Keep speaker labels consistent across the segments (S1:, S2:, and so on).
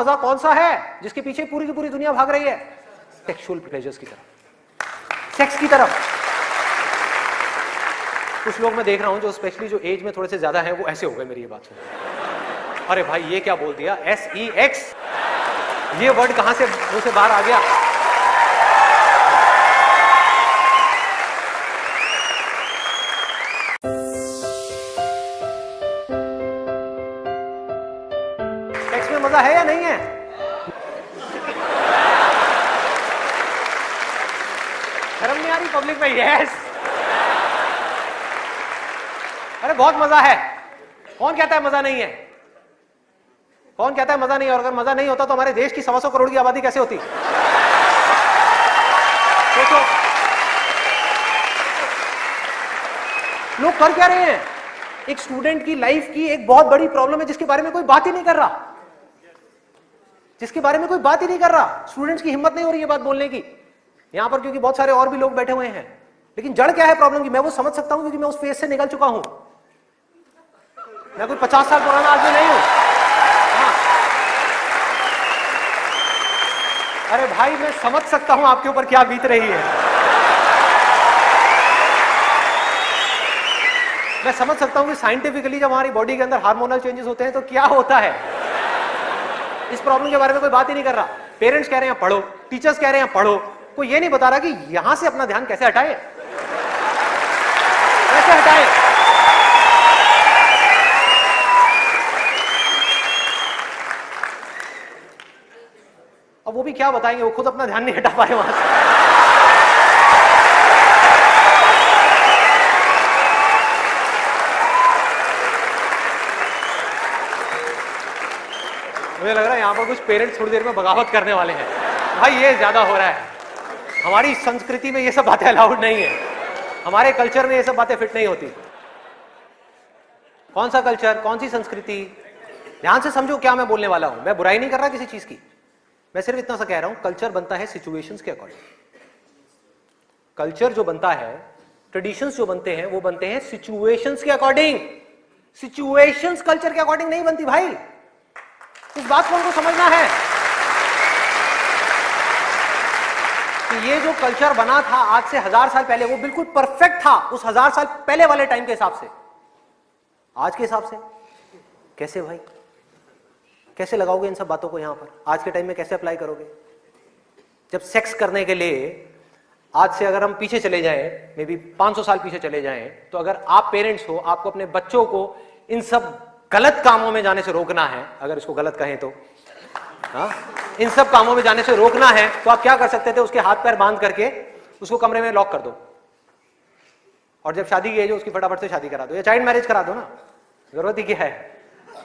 S1: मज़ा कौन सा है जिसके पीछे पूरी की पूरी दुनिया भाग रही है? सेक्सुअल प्लेजर्स की तरफ़। सेक्स की तरफ़। कुछ लोग मैं देख रहा हूँ जो स्पेशली जो एज में थोड़े से ज़्यादा है, वो ऐसे हो गए मेरी ये बात सुन। अरे भाई, ये क्या बोल दिया? एस ई एक्स ये वर्ड कहाँ से मुँह से बाहर आ गया? में मज़ा है या नहीं है? शर्म नहीं आ रही पब्लिक में यस अरे, बहुत मज़ा है। कौन कहता है मज़ा नहीं है? कौन कहता है मज़ा नहीं है? और अगर मज़ा नहीं होता तो हमारे देश की सवा सौ करोड़ की आबादी कैसे होती? सोचो लोग कर क्या रहे हैं? एक स्टूडेंट की लाइफ की एक बहुत बड़ी प्रॉब्लम है जिसके बारे में कोई बात ही नहीं कर रहा। जिसके बारे में कोई बात ही नहीं कर रहा। स्टूडेंट्स की हिम्मत नहीं हो रही है बात बोलने की। यहाँ पर क्योंकि बहुत सारे और भी लोग बैठे हुए हैं। लेकिन जड़ क्या है प्रॉब्लम की? मैं वो समझ सकता हूँ क्योंकि मैं उस फ़ेज़ से निकल चुका हूँ। मैं कोई पचास साल पुराना आदमी नहीं हूँ। हाँ। अरे भाई, मैं समझ सकता हूँ आपके ऊपर क्या बीत रही है। मैं समझ सकता हूँ कि साइंटिफिकली जब हमारी बॉडी के अंदर हार्मोनल चेंजेस होते हैं तो क्या होता है। इस प्रॉब्लम के बारे में कोई बात ही नहीं कर रहा। पेरेंट्स कह रहे हैं, पढ़ो। टीचर्स कह रहे हैं, पढ़ो। कोई ये नहीं बता रहा कि यहाँ से अपना ध्यान कैसे हटाए? कैसे हटाए? अब वो भी क्या बताएँगे? वो खुद अपना ध्यान नहीं हटा पाए वहाँ से। मुझे लग रहा है यहाँ पर कुछ पेरेंट्स थोड़ी देर में बगावत करने वाले हैं। भाई, ये ज़्यादा हो रहा है। हमारी संस्कृति में ये सब बातें अलाउड नहीं है। हमारे कल्चर में ये सब बातें फिट नहीं होती। कौन सा कल्चर, कौन सी संस्कृति? ध्यान से समझो क्या मैं बोलने वाला हूँ। मैं बुराई नहीं कर रहा किसी चीज़ की। मैं सिर्फ़ इतना सा कह रहा हूँ, कल्चर बनता है सिचुएशंस के अकॉर्डिंग कल्चर जो बनता है ट्रेडिशंस जो बनते हैं, वो बनते हैं सिचुएशंस के अकॉर्डिंग सिचुएशंस कल्चर के अकॉर्डिंग नहीं बनती भाई। इस बात को हमको समझना है कि ये जो कल्चर बना था आज से हज़ार साल पहले, वो बिल्कुल परफेक्ट था उस हज़ार साल पहले वाले टाइम के हिसाब से। आज के हिसाब से? कैसे भाई? कैसे लगाओगे इन सब बातों को यहाँ पर? आज के टाइम में कैसे अप्लाई करोगे? जब सेक्स करने के लिए आज से अगर हम पीछे चले जाएँ मे बी 500 साल पीछे चले जाएँ तो अगर आप पेरेंट्स हो, आपको अपने बच्चों को इन सब गलत कामों में जाने से रोकना है, अगर इसको गलत कहें तो। हा? इन सब कामों में जाने से रोकना है तो आप क्या कर सकते थे, उसके हाथ पैर बाँध करके उसको कमरे में लॉक कर दो। और जब शादी की हो, उसकी फटाफट से शादी करा दो, या चाइल्ड मैरिज करा दो ना। ज़रूरत ही क्या है?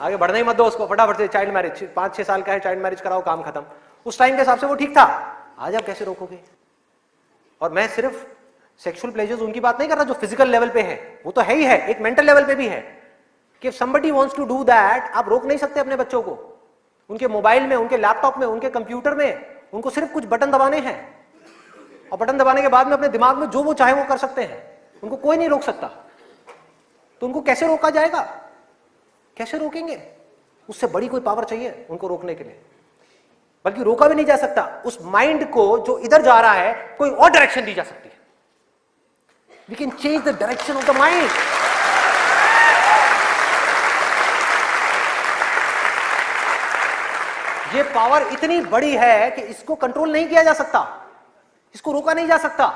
S1: आगे बढ़ना ही मत दो उसको, फटाफट से चाइल्ड मैरिज पाँच छह साल का है चाइल्ड मैरिज कराओ, काम खत्म। उस टाइम के हिसाब से वो ठीक था। आज आप कैसे रोकोगे? और मैं सिर्फ़ सेक्सुअल प्लेजर्स उनकी बात नहीं कर रहा जो फ़िज़िकल लेवल पे है, वो तो है ही है, एक मेंटल लेवल पे भी है। कि somebody wants to do that आप रोक नहीं सकते अपने बच्चों को। उनके मोबाइल में, उनके लैपटॉप में, उनके कंप्यूटर में, उनको सिर्फ़ कुछ बटन दबाने हैं। और बटन दबाने के बाद में अपने दिमाग में जो वो चाहे वो कर सकते हैं। उनको कोई नहीं रोक सकता। तो उनको कैसे रोका जाएगा? कैसे रोकेंगे? उससे बड़ी कोई पावर चाहिए उनको रोकने के लिए। बल्कि रोका भी नहीं जा सकता। उस माइंड को जो इधर जा रहा है, कोई और डायरेक्शन दी जा सकती है। We can change the direction of the mind ये पावर इतनी बड़ी है कि इसको कंट्रोल नहीं किया जा सकता। इसको रोका नहीं जा सकता।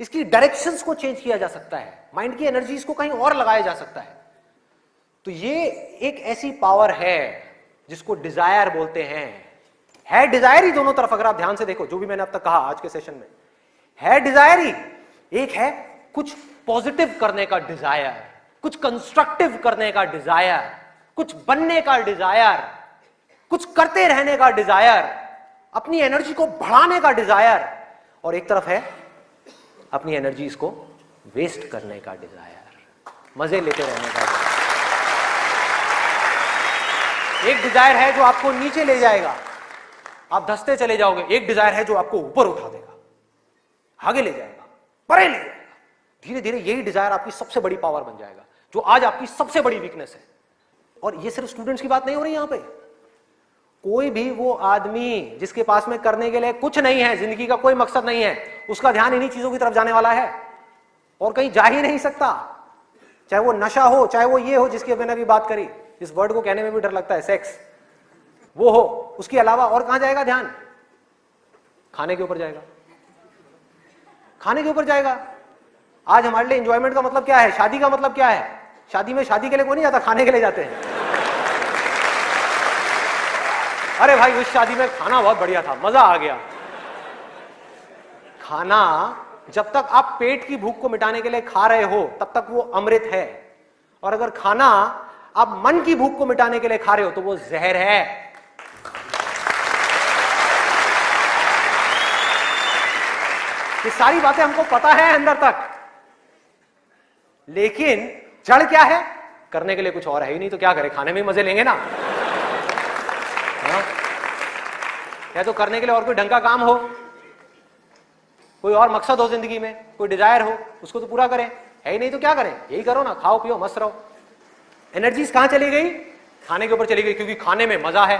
S1: इसकी डायरेक्शंस को चेंज किया जा सकता है। माइंड की एनर्जी इसको कहीं और लगाया जा सकता है। तो ये एक ऐसी पावर है जिसको डिज़ायर बोलते हैं। है डिज़ायर ही दोनों तरफ़, अगर आप ध्यान से देखो, जो भी मैंने अब तक कहा आज के सेशन में। है डिज़ायर ही। एक है कुछ पॉजिटिव करने का डिज़ायर कुछ कंस्ट्रक्टिव करने का डिज़ायर कुछ बनने का डिज़ायर कुछ करते रहने का डिज़ायर अपनी एनर्जी को बढ़ाने का डिज़ायर और एक तरफ़ है अपनी एनर्जी को वेस्ट करने का डिज़ायर मज़े लेते रहने का एक डिज़ायर है जो आपको नीचे ले जाएगा, आप धसते चले जाओगे, एक डिज़ायर है जो आपको ऊपर उठा देगा, आगे ले जाएगा, परे ले जाएगा। धीरे धीरे यही डिज़ायर आपकी सबसे बड़ी पावर बन जाएगा, जो आज आपकी सबसे बड़ी वीकनेस है। और ये सिर्फ़ स्टूडेंट्स की बात नहीं हो रही यहाँ पे। कोई भी वो आदमी जिसके पास में करने के लिए कुछ नहीं है, ज़िंदगी का कोई मकसद नहीं है, उसका ध्यान इन्हीं चीज़ों की तरफ़ जाने वाला है। और कहीं जा ही नहीं सकता। चाहे वो नशा हो, चाहे वो ये हो, जिसकी मैंने अभी बात करी, इस वर्ड को कहने में भी डर लगता है सेक्स वो हो, उसके अलावा और कहाँ जाएगा ध्यान? खाने के ऊपर जाएगा। खाने के ऊपर जाएगा। आज हमारे लिए इंजॉयमेंट का मतलब क्या है? शादी का मतलब क्या है? शादी में शादी के लिए कोई नहीं जाता, खाने के लिए जाते हैं। अरे भाई, उस शादी में खाना बहुत बढ़िया था, मज़ा आ गया। खाना, जब तक आप पेट की भूख को मिटाने के लिए खा रहे हो, तब तक वो अमृत है। और अगर खाना आप मन की भूख को मिटाने के लिए खा रहे हो तो वो जहर है। ये सारी बातें हमको पता है अंदर तक। लेकिन जड़ क्या है? करने के लिए कुछ और है ही नहीं तो क्या करें? खाने में मज़े लेंगे ना। हाँ? या तो करने के लिए और कोई ढंग का काम हो, कोई और मकसद हो ज़िंदगी में, कोई डिज़ायर हो, उसको तो पूरा करें। है ही नहीं तो क्या करें? यही करो ना, खाओ, पियो, मस्त रहो। एनर्जीज कहाँ चली गई? खाने के ऊपर चली गई, क्योंकि खाने में मज़ा है।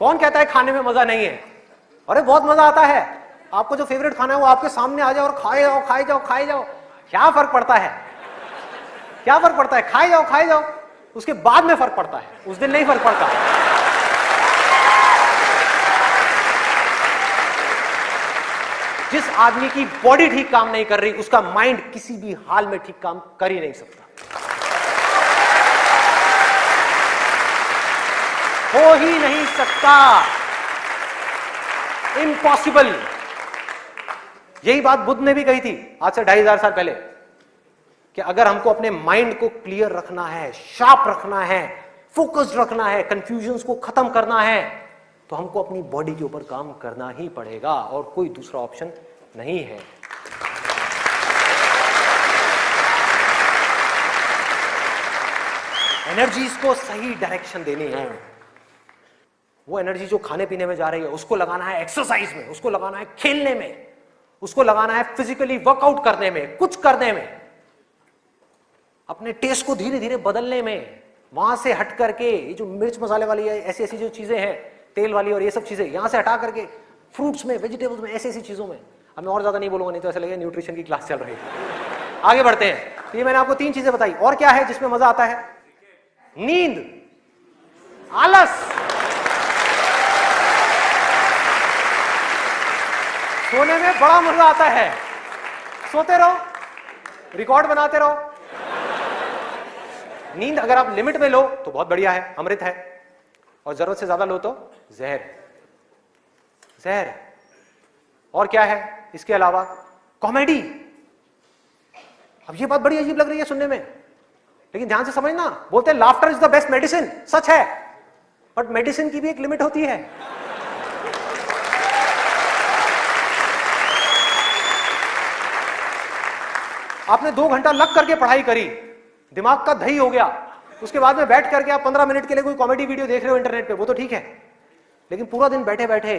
S1: कौन कहता है खाने में मज़ा नहीं है? अरे, बहुत मज़ा आता है। आपको जो फेवरेट खाना है, वो आपके सामने आ जाओ और खाए जाओ खाए जाओ खाए जाओ। क्या फ़र्क पड़ता है? क्या फ़र्क पड़ता है? खाए जाओ खाए जाओ। उसके बाद में फ़र्क पड़ता है। उस दिन नहीं फ़र्क पड़ता। जिस आदमी की बॉडी ठीक काम नहीं कर रही, उसका माइंड किसी भी हाल में ठीक काम कर ही नहीं सकता। हो ही नहीं सकता। इम्पॉसिबल यही बात बुद्ध ने भी कही थी आज से ढाई हज़ार साल पहले, कि अगर हमको अपने माइंड को क्लियर रखना है शार्प रखना है फोकस्ड रखना है कंफ्यूजन को खत्म करना है तो हमको अपनी बॉडी के ऊपर काम करना ही पड़ेगा और कोई दूसरा ऑप्शन नहीं है। एनर्जीज को सही डायरेक्शन देनी है। वो एनर्जी जो खाने पीने में जा रही है, उसको लगाना है एक्सरसाइज में, उसको लगाना है खेलने में, उसको लगाना है फिजिकली वर्कआउट करने में, कुछ करने में। अपने टेस्ट को धीरे धीरे बदलने में, वहाँ से हट करके ये जो मिर्च मसाले वाली ऐसी ऐसी जो चीज़ें हैं तेल वाली और ये सब चीज़ें यहाँ से हटा करके फ्रूट्स में वेजिटेबल्स में ऐसी ऐसी चीज़ों में। अब मैं और ज़्यादा नहीं बोलूँगा, नहीं तो ऐसा लगेगा न्यूट्रिशन की क्लास चल रही है। आगे बढ़ते हैं। तो ये मैंने आपको तीन चीज़ें बताई। और क्या है जिसमें मज़ा आता है? नींद। आलस। सोने में बड़ा मज़ा आता है। सोते रहो। रिकॉर्ड बनाते रहो। नींद अगर आप लिमिट में लो तो बहुत बढ़िया है। अमृत है। और ज़रूरत से ज़्यादा लो तो जहर। जहर। और क्या है? इसके अलावा कॉमेडी। अब ये बात बड़ी अजीब लग रही है सुनने में। लेकिन ध्यान से समझना, बोलते हैं laughter is the best medicine सच है। बट मेडिसिन की भी एक लिमिट होती है। आपने दो घंटा लग करके पढ़ाई करी। दिमाग का दही हो गया। उसके बाद में बैठ करके आप पंद्रह मिनट के लिए कोई कॉमेडी वीडियो देख रहे हो इंटरनेट पे, वो तो ठीक है। लेकिन पूरा दिन बैठे बैठे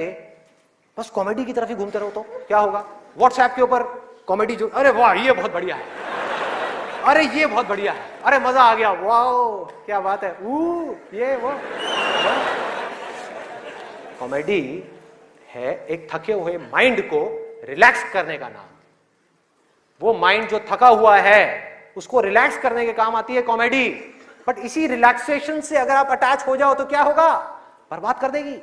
S1: बस कॉमेडी की तरफ़ ही घूमते रहो तो क्या होगा? व्हाट्सएप के ऊपर कॉमेडी जो, अरे वाह, ये बहुत बढ़िया है। अरे ये बहुत बढ़िया है। अरे मज़ा आ गया वाह क्या बात है। ऊ, ये, वो कॉमेडी है एक थके हुए माइंड को रिलैक्स करने का नाम। वो माइंड जो थका हुआ है, उसको रिलैक्स करने के काम आती है कॉमेडी बट इसी रिलैक्सेशन से अगर आप अटैच हो जाओ तो क्या होगा? बर्बाद कर देगी।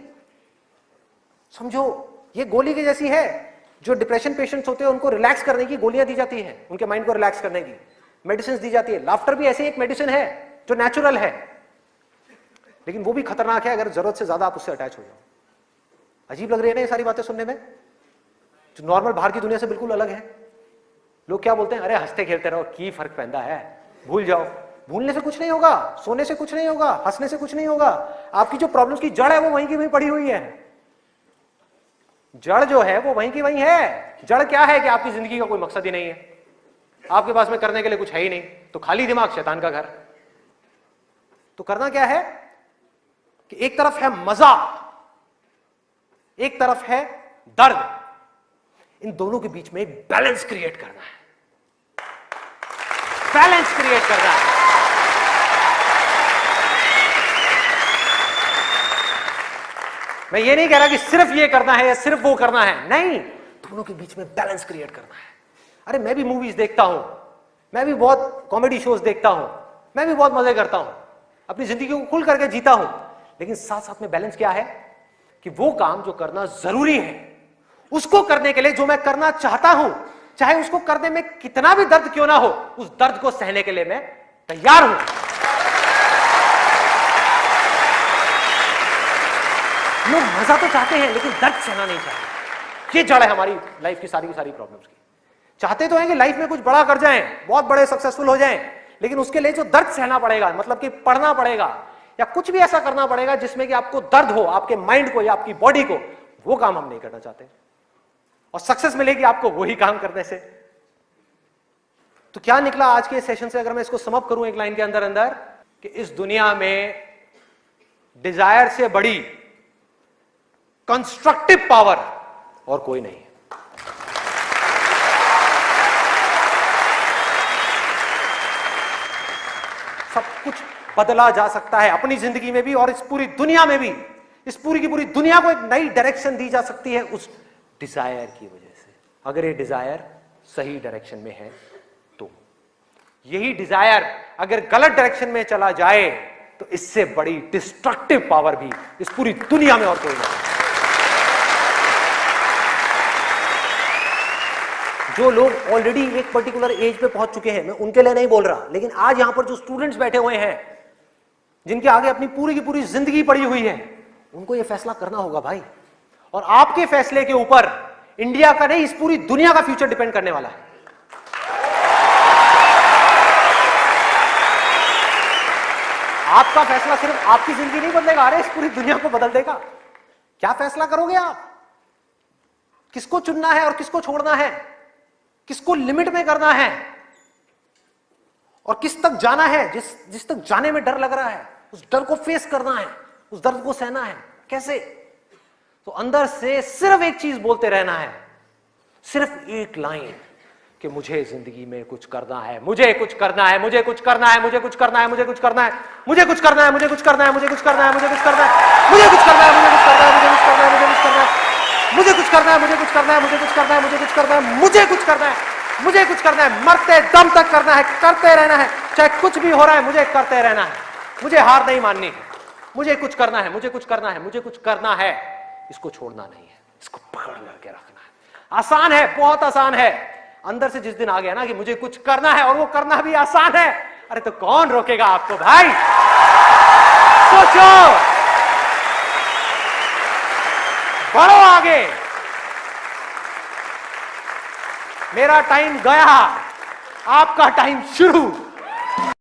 S1: समझो, ये गोली की जैसी है, जो डिप्रेशन पेशेंट्स होते हैं, उनको रिलैक्स करने की गोलियाँ दी जाती है, उनके माइंड को रिलैक्स करने की। मेडिसिन दी जाती है। लाफ्टर भी ऐसी एक मेडिसिन है, जो नेचुरल है। लेकिन वो भी खतरनाक है, अगर ज़रूरत से ज़्यादा आप उससे अटैच हो जाओ। अजीब लग रही है ना ये सारी बातें सुनने में? जो नॉर्मल बाहर की दुनिया से बिल्कुल अलग है। लोग क्या बोलते हैं? अरे, हँसते खेलते रहो, की फ़र्क पैदा है? भूल जाओ। भूलने से कुछ नहीं होगा, सोने से कुछ नहीं होगा, हंसने से कुछ नहीं होगा। आपकी जो प्रॉब्लम की जड़ है, वो वहीं की वहीं पड़ी हुई है। जड़ जो है, वो वहीं की वहीं है। जड़ क्या है कि आपकी ज़िंदगी का कोई मकसद ही नहीं है? आपके पास में करने के लिए कुछ है ही नहीं। तो खाली दिमाग शैतान का घर। तो करना क्या है? कि एक तरफ़ है मज़ा, एक तरफ़ है दर्द। इन दोनों के बीच में बैलेंस क्रिएट करना है। बैलेंस क्रिएट करना है मैं ये नहीं कह रहा कि सिर्फ़ ये करना है या सिर्फ़ वो करना है। नहीं, दोनों के बीच में बैलेंस क्रिएट करना है। अरे, मैं भी मूवीज़ देखता हूँ। मैं भी बहुत कॉमेडी शोज़ देखता हूँ। मैं भी बहुत मज़े करता हूँ। अपनी ज़िंदगी को खुल करके जीता हूँ। लेकिन साथ साथ में बैलेंस क्या है? कि वो काम जो करना ज़रूरी है, उसको करने के लिए जो मैं करना चाहता हूँ चाहे उसको करने में कितना भी दर्द क्यों ना हो, उस दर्द को सहने के लिए मैं तैयार हूँ। लोग मज़ा तो चाहते हैं, लेकिन दर्द सहना नहीं चाहते। ये जड़ है हमारी लाइफ की सारी की सारी प्रॉब्लम्स की। चाहते तो हैं कि लाइफ में कुछ बड़ा कर जाएँ, बहुत बड़े सक्सेसफुल हो जाएँ, लेकिन उसके लिए जो दर्द सहना पड़ेगा मतलब कि पढ़ना पड़ेगा, या कुछ भी ऐसा करना पड़ेगा जिसमें कि आपको दर्द हो, आपके माइंड को या आपकी बॉडी को, वो काम हम नहीं करना चाहते। और सक्सेस मिलेगी आपको वही काम करने से। तो क्या निकला आज के सेशन से? अगर मैं इसको समअप करूँ एक लाइन के अंदर अंदर, कि इस दुनिया में डिज़ायर से बड़ी कंस्ट्रक्टिव पावर और कोई नहीं। सब कुछ बदला जा सकता है अपनी ज़िंदगी में भी और इस पूरी दुनिया में भी। इस पूरी की पूरी दुनिया को एक नई डायरेक्शन दी जा सकती है उस डिज़ायर की वजह से। अगर ये डिज़ायर सही डायरेक्शन में है तो। यही डिज़ायर अगर गलत डायरेक्शन में चला जाए तो इससे बड़ी डिस्ट्रक्टिव पावर भी इस पूरी दुनिया में और कोई नहीं। जो लोग ऑलरेडी एक पर्टिकुलर एज पे पहुँच चुके हैं, मैं उनके लिए नहीं बोल रहा, लेकिन आज यहाँ पर जो स्टूडेंट्स बैठे हुए हैं, जिनके आगे अपनी पूरी की पूरी ज़िंदगी पड़ी हुई है, उनको यह फैसला करना होगा भाई। और आपके फैसले के ऊपर इंडिया का नहीं, इस पूरी दुनिया का फ्यूचर डिपेंड करने वाला है। आपका फैसला सिर्फ़ आपकी ज़िंदगी नहीं बदलेगा, अरे इस पूरी दुनिया को बदल देगा। क्या फैसला करोगे आप? किसको चुनना है और किसको छोड़ना है? किसको लिमिट में करना है? और किस तक जाना है? जिस जिस तक जाने में डर लग रहा है, उस डर को फेस करना है, उस दर्द को सहना है। कैसे? तो अंदर से सिर्फ़ एक चीज़ बोलते रहना है सिर्फ़ एक लाइन कि मुझे ज़िंदगी में कुछ करना है मुझे कुछ करना है मुझे कुछ करना है मुझे कुछ करना है मुझे कुछ करना है मुझे कुछ करना है मुझे कुछ करना है मुझे कुछ करना है मुझे कुछ करना है मुझे कुछ करना है मुझे कुछ करना है मुझे कुछ करना है मुझे कुछ करना है मुझे कुछ करना है मुझे कुछ करना है मुझे कुछ करना है मुझे कुछ करना है मुझे कुछ करना है मुझे कुछ करना है मरते दम तक करना है करते रहना है चाहे कुछ भी हो रहा है मुझे करते रहना है मुझे हार नहीं माननी मुझे कुछ करना है मुझे कुछ करना है मुझे कुछ करना है इसको छोड़ना नहीं है, इसको पकड़ करके रखना है। आसान है, बहुत आसान है। अंदर से जिस दिन आ गया ना कि मुझे कुछ करना है और वो करना भी आसान है। अरे तो कौन रोकेगा आपको भाई? सोचो। बढ़ो आगे। मेरा टाइम गया। आपका टाइम शुरू।